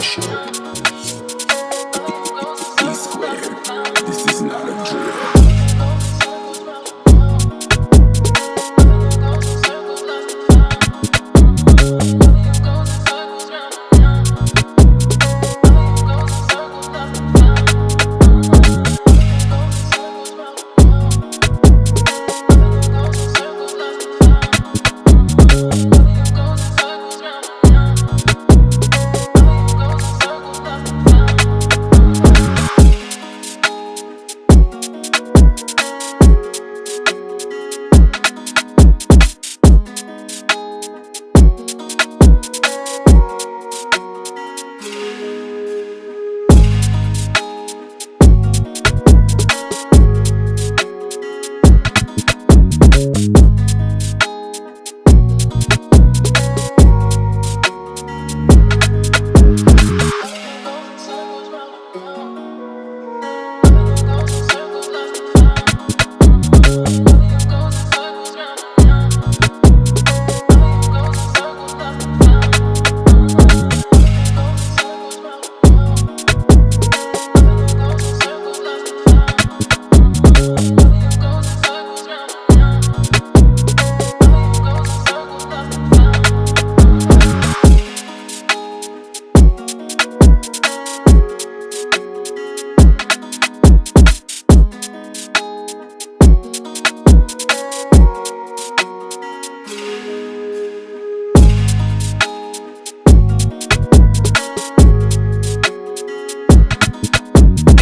you